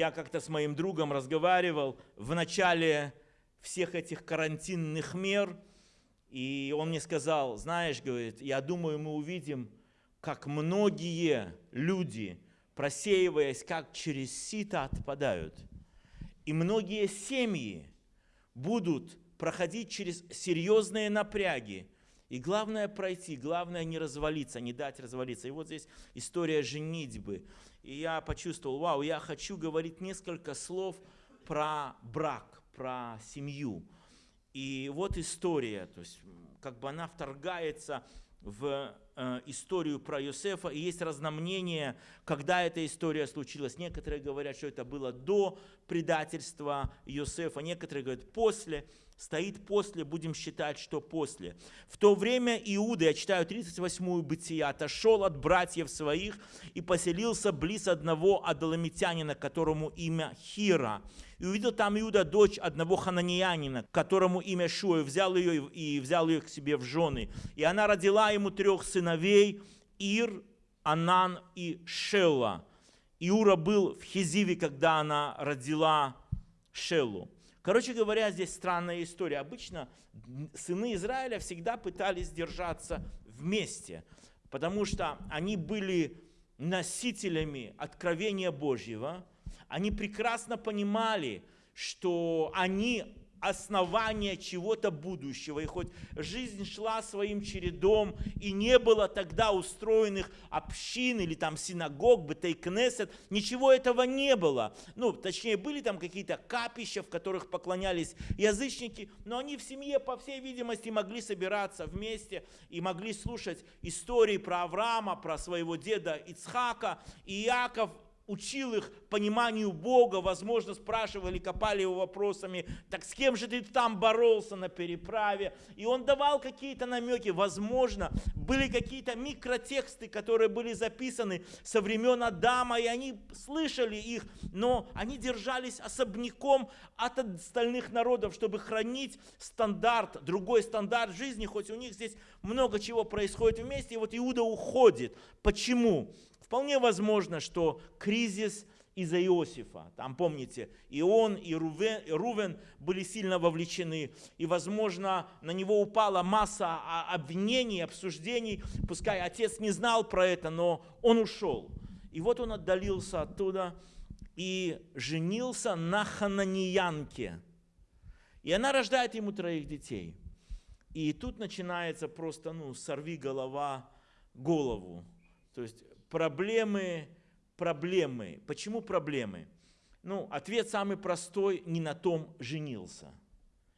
я как-то с моим другом разговаривал в начале всех этих карантинных мер, и он мне сказал, знаешь, говорит, я думаю, мы увидим, как многие люди, просеиваясь как через сито, отпадают. И многие семьи будут проходить через серьезные напряги. И главное пройти, главное не развалиться, не дать развалиться. И вот здесь история женитьбы. И я почувствовал, вау, я хочу говорить несколько слов про брак, про семью. И вот история, то есть как бы она вторгается в э, историю про Иосифа, и есть разномнение, когда эта история случилась. Некоторые говорят, что это было до предательства Иосифа, некоторые говорят после стоит после, будем считать, что после. В то время Иуда, я читаю 38-ю Бытия, отошел от братьев своих и поселился близ одного адоламитянина, которому имя Хира. И увидел там Иуда дочь одного хананеянина, которому имя Шуа, и взял ее и взял ее к себе в жены. И она родила ему трех сыновей, Ир, Анан и Шелла. Иура был в Хизиве, когда она родила Шеллу. Короче говоря, здесь странная история. Обычно сыны Израиля всегда пытались держаться вместе, потому что они были носителями откровения Божьего. Они прекрасно понимали, что они основания чего-то будущего. И хоть жизнь шла своим чередом, и не было тогда устроенных общин или там синагог, бетейкнесет, ничего этого не было. Ну, точнее, были там какие-то капища, в которых поклонялись язычники, но они в семье, по всей видимости, могли собираться вместе и могли слушать истории про Авраама, про своего деда Ицхака. И Иаков учил их пониманию Бога, возможно, спрашивали, копали его вопросами, так с кем же ты там боролся на переправе? И он давал какие-то намеки, возможно, были какие-то микротексты, которые были записаны со времен Адама, и они слышали их, но они держались особняком от остальных народов, чтобы хранить стандарт, другой стандарт жизни, хоть у них здесь много чего происходит вместе, и вот Иуда уходит. Почему? Вполне возможно, что кризис из-за Иосифа. Там, помните, и он, и Рувен, и Рувен были сильно вовлечены. И, возможно, на него упала масса обвинений, обсуждений. Пускай отец не знал про это, но он ушел. И вот он отдалился оттуда и женился на хананиянке. И она рождает ему троих детей. И тут начинается просто, ну, сорви голова голову. То есть проблемы, проблемы. Почему проблемы? Ну, ответ самый простой, не на том женился.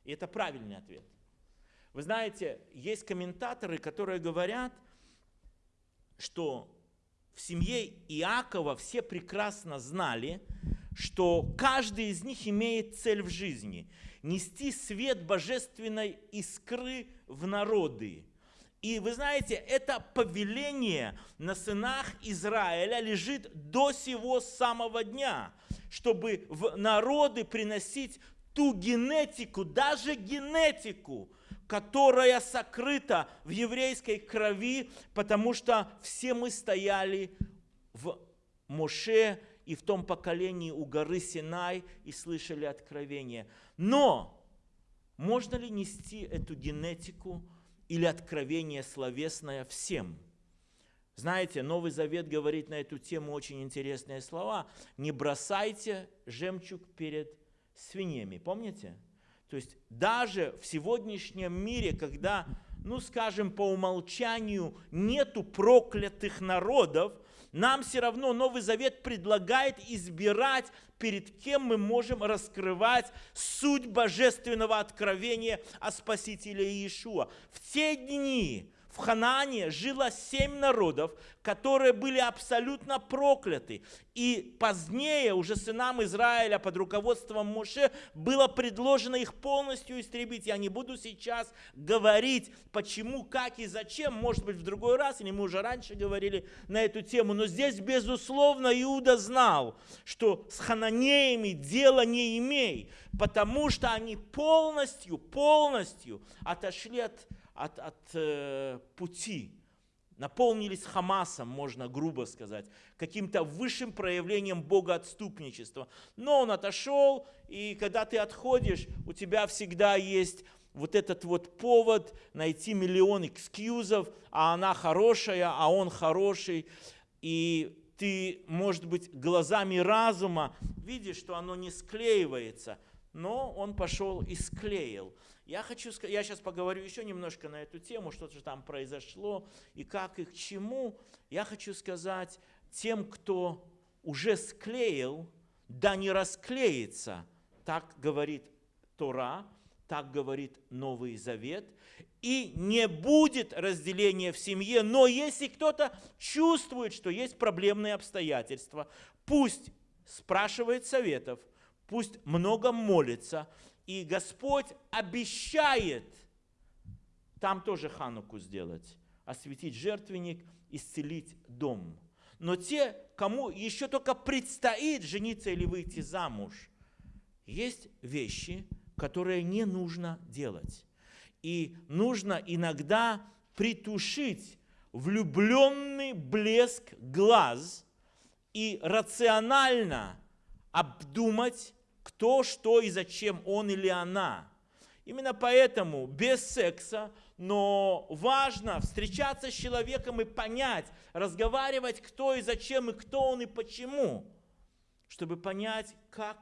И это правильный ответ. Вы знаете, есть комментаторы, которые говорят, что в семье Иакова все прекрасно знали, что каждый из них имеет цель в жизни – нести свет божественной искры в народы. И вы знаете, это повеление на сынах Израиля лежит до сего самого дня, чтобы в народы приносить ту генетику, даже генетику, которая сокрыта в еврейской крови, потому что все мы стояли в Моше и в том поколении у горы Синай и слышали откровение. Но можно ли нести эту генетику или откровение словесное всем. Знаете, Новый Завет говорит на эту тему очень интересные слова. Не бросайте жемчуг перед свиньями. Помните? То есть даже в сегодняшнем мире, когда, ну скажем, по умолчанию нету проклятых народов, нам все равно Новый Завет предлагает избирать, перед кем мы можем раскрывать суть божественного откровения о Спасителе Иешуа. В те дни, в Ханаане жило семь народов, которые были абсолютно прокляты. И позднее уже сынам Израиля под руководством Моше было предложено их полностью истребить. Я не буду сейчас говорить, почему, как и зачем, может быть, в другой раз, или мы уже раньше говорили на эту тему. Но здесь, безусловно, Иуда знал, что с хананеями дело не имей, потому что они полностью, полностью отошли от от, от э, пути, наполнились Хамасом, можно грубо сказать, каким-то высшим проявлением богоотступничества. Но он отошел, и когда ты отходишь, у тебя всегда есть вот этот вот повод найти миллион экскьюзов, а она хорошая, а он хороший. И ты, может быть, глазами разума видишь, что оно не склеивается, но он пошел и склеил. Я хочу я сейчас поговорю еще немножко на эту тему, что же там произошло и как и к чему. Я хочу сказать тем, кто уже склеил, да не расклеится, так говорит Тора, так говорит Новый Завет, и не будет разделения в семье, но если кто-то чувствует, что есть проблемные обстоятельства, пусть спрашивает советов, пусть много молится, и Господь обещает там тоже хануку сделать, осветить жертвенник, исцелить дом. Но те, кому еще только предстоит жениться или выйти замуж, есть вещи, которые не нужно делать. И нужно иногда притушить влюбленный блеск глаз и рационально обдумать, кто, что и зачем он или она. Именно поэтому без секса, но важно встречаться с человеком и понять, разговаривать, кто и зачем, и кто он и почему, чтобы понять, как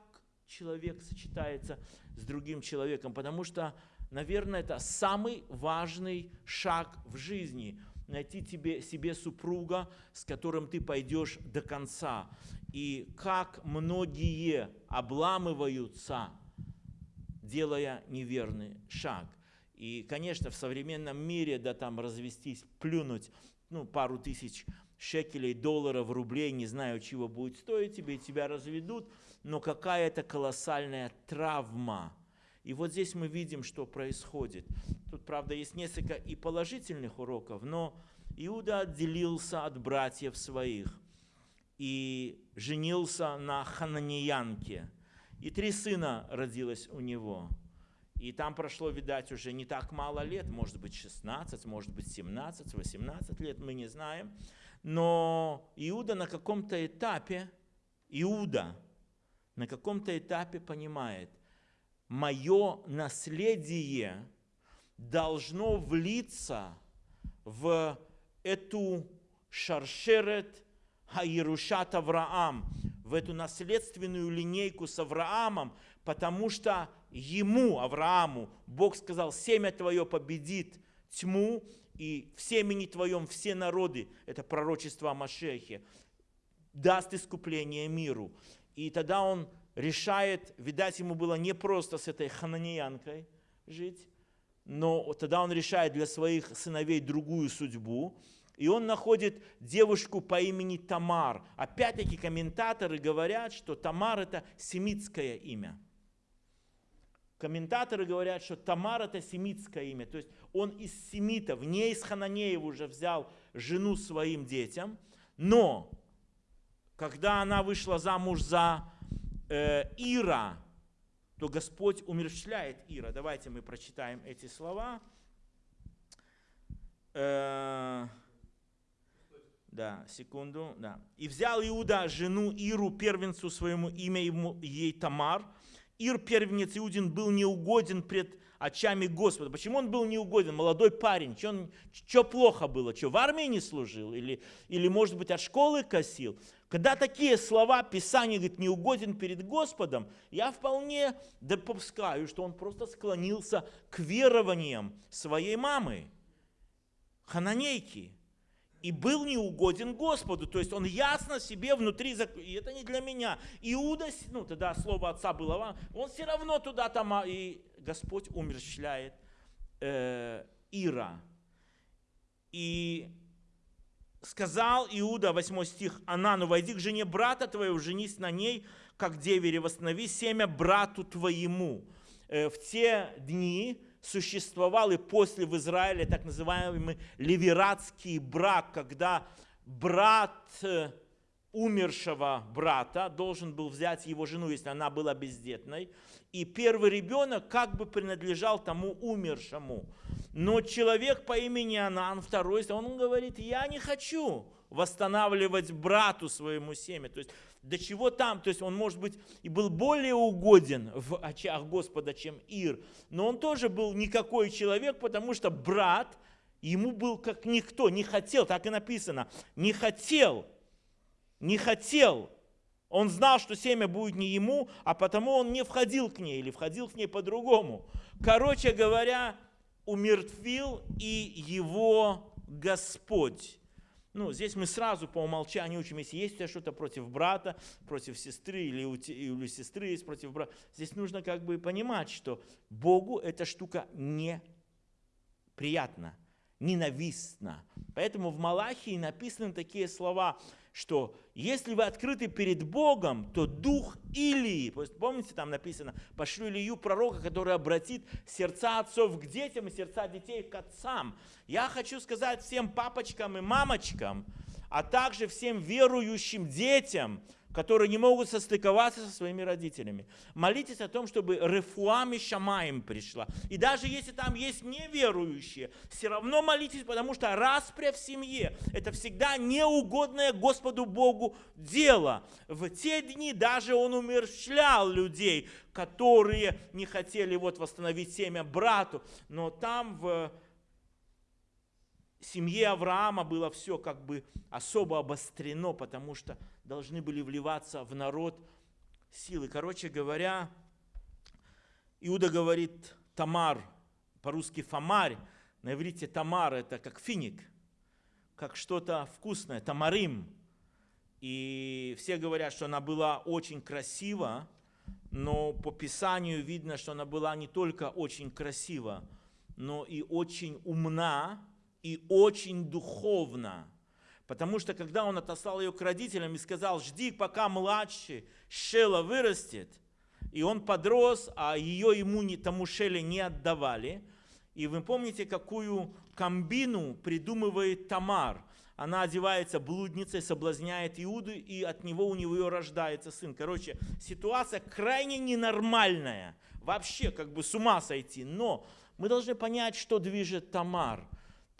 человек сочетается с другим человеком, потому что, наверное, это самый важный шаг в жизни – найти тебе, себе супруга, с которым ты пойдешь до конца. И как многие обламываются, делая неверный шаг. И, конечно, в современном мире, да, там развестись, плюнуть, ну, пару тысяч шекелей, долларов, рублей, не знаю, чего будет стоить тебе, тебя разведут, но какая это колоссальная травма. И вот здесь мы видим, что происходит. Тут, правда, есть несколько и положительных уроков, но Иуда отделился от братьев своих и женился на хананеянке. И три сына родилось у него. И там прошло, видать, уже не так мало лет, может быть 16, может быть 17, 18 лет, мы не знаем. Но Иуда на каком-то этапе, Иуда на каком-то этапе понимает, мое наследие должно влиться в эту шаршерет Хаирушат Авраам, в эту наследственную линейку с Авраамом, потому что ему, Аврааму, Бог сказал, семя твое победит тьму, и в семени твоем все народы, это пророчество о Машехе, даст искупление миру. И тогда он решает, видать, ему было непросто с этой хананеянкой жить, но тогда он решает для своих сыновей другую судьбу, и он находит девушку по имени Тамар. Опять-таки комментаторы говорят, что Тамар это семитское имя. Комментаторы говорят, что Тамар это семитское имя. То есть он из семитов, не из Хананеев уже взял жену своим детям. Но когда она вышла замуж за э, Ира, то Господь умерщвляет Ира. Давайте мы прочитаем эти слова. Э, да, секунду, да. «И взял Иуда жену Иру, первенцу своему, имя ему, ей Тамар. Ир, первенец Иудин, был неугоден пред очами Господа. Почему он был неугоден? Молодой парень. Что, что плохо было? Что в армии не служил? Или, или, может быть, от школы косил? Когда такие слова Писания говорит, неугоден перед Господом, я вполне допускаю, что он просто склонился к верованиям своей мамы, хананейки, и был неугоден Господу. То есть он ясно себе внутри, и это не для меня. Иуда, ну тогда слово отца было, он все равно туда там, а, и Господь умерщвляет э, Ира. И сказал Иуда, 8 стих, Анану, войди к жене брата твоего, женись на ней, как девере, восстанови семя брату твоему. Э, в те дни существовал и после в Израиле так называемый левератский брак, когда брат умершего брата должен был взять его жену, если она была бездетной. И первый ребенок как бы принадлежал тому умершему. Но человек по имени Анан, второй, он говорит, я не хочу восстанавливать брату своему семя. То есть до чего там, то есть он, может быть, и был более угоден в очах Господа, чем Ир, но он тоже был никакой человек, потому что брат ему был как никто, не хотел, так и написано, не хотел не хотел. Он знал, что семя будет не ему, а потому он не входил к ней или входил к ней по-другому. Короче говоря, умертвил и его Господь. Ну, здесь мы сразу по умолчанию учим, если есть у тебя что-то против брата, против сестры, или у, или у сестры есть против брата, здесь нужно как бы понимать, что Богу эта штука не приятна, ненавистна. Поэтому в Малахии написаны такие слова – что если вы открыты перед Богом, то дух Илии, помните, там написано, пошлю Илью пророка, который обратит сердца отцов к детям и сердца детей к отцам. Я хочу сказать всем папочкам и мамочкам, а также всем верующим детям – которые не могут состыковаться со своими родителями. Молитесь о том, чтобы рефуами шамаем пришла. И даже если там есть неверующие, все равно молитесь, потому что распря в семье – это всегда неугодное Господу Богу дело. В те дни даже он умерщвлял людей, которые не хотели вот восстановить семя брату. Но там в семье Авраама было все как бы особо обострено, потому что должны были вливаться в народ силы. Короче говоря, Иуда говорит Тамар, по-русски Фомарь, на иврите Тамар это как финик, как что-то вкусное, тамарим. И все говорят, что она была очень красива, но по Писанию видно, что она была не только очень красива, но и очень умна и очень духовна. Потому что когда он отослал ее к родителям и сказал, жди, пока младший Шела вырастет, и он подрос, а ее ему не, тому Шеле не отдавали. И вы помните, какую комбину придумывает Тамар. Она одевается блудницей, соблазняет Иуду, и от него у него рождается сын. Короче, ситуация крайне ненормальная. Вообще, как бы с ума сойти. Но мы должны понять, что движет Тамар.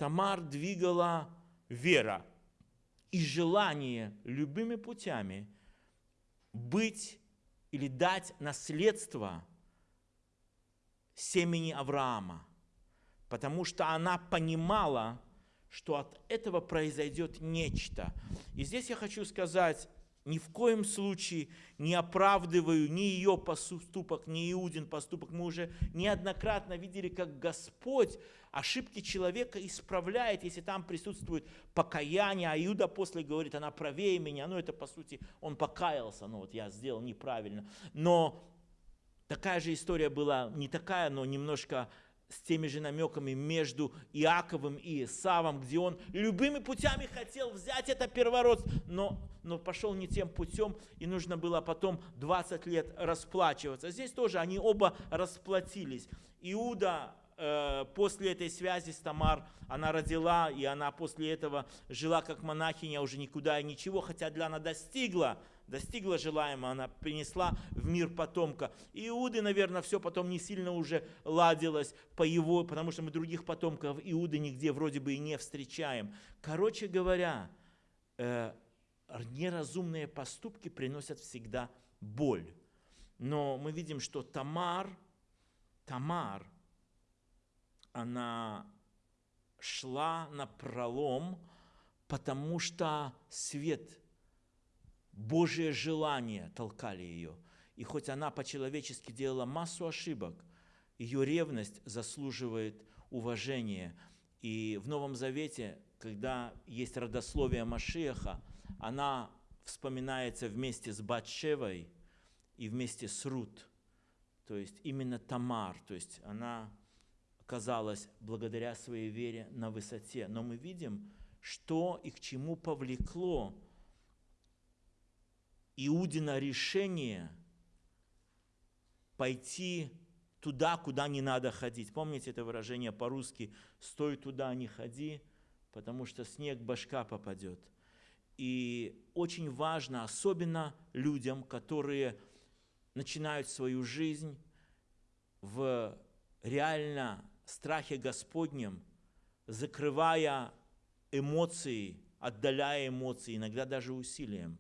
Тамар двигала вера и желание любыми путями быть или дать наследство семени Авраама, потому что она понимала, что от этого произойдет нечто. И здесь я хочу сказать, ни в коем случае не оправдываю ни ее поступок, ни Иудин поступок. Мы уже неоднократно видели, как Господь ошибки человека исправляет, если там присутствует покаяние, а Иуда после говорит, она правее меня, ну это по сути, он покаялся, ну вот я сделал неправильно. Но такая же история была, не такая, но немножко с теми же намеками между Иаковым и Исавом, где он любыми путями хотел взять это первородство, но, но пошел не тем путем, и нужно было потом 20 лет расплачиваться. Здесь тоже они оба расплатились. Иуда Э, после этой связи с Тамар она родила, и она после этого жила как монахиня, уже никуда и ничего, хотя для она достигла, достигла желаемого, она принесла в мир потомка. Иуды, наверное, все потом не сильно уже ладилось по его, потому что мы других потомков Иуды нигде вроде бы и не встречаем. Короче говоря, э, неразумные поступки приносят всегда боль. Но мы видим, что Тамар, Тамар – она шла на пролом, потому что свет, Божие желание толкали ее. И хоть она по-человечески делала массу ошибок, ее ревность заслуживает уважения. И в Новом Завете, когда есть родословие Машеха, она вспоминается вместе с Батшевой и вместе с Рут. То есть именно Тамар, то есть она казалось, благодаря своей вере на высоте. Но мы видим, что и к чему повлекло Иудина решение пойти туда, куда не надо ходить. Помните это выражение по-русски «стой туда, не ходи», потому что снег башка попадет. И очень важно, особенно людям, которые начинают свою жизнь в реально страхе Господнем, закрывая эмоции, отдаляя эмоции, иногда даже усилием,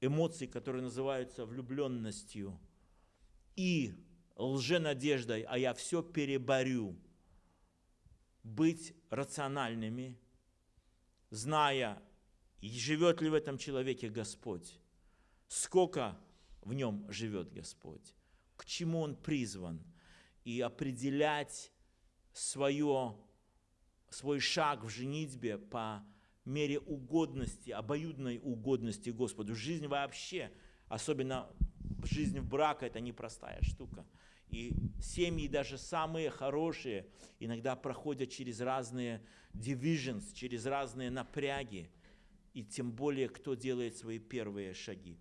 эмоции, которые называются влюбленностью и лженадеждой, а я все переборю. Быть рациональными, зная, живет ли в этом человеке Господь, сколько в нем живет Господь, к чему он призван, и определять свое, свой шаг в женитьбе по мере угодности, обоюдной угодности Господу. Жизнь вообще, особенно жизнь в браке, это непростая штука. И семьи, даже самые хорошие, иногда проходят через разные divisions, через разные напряги. И тем более, кто делает свои первые шаги.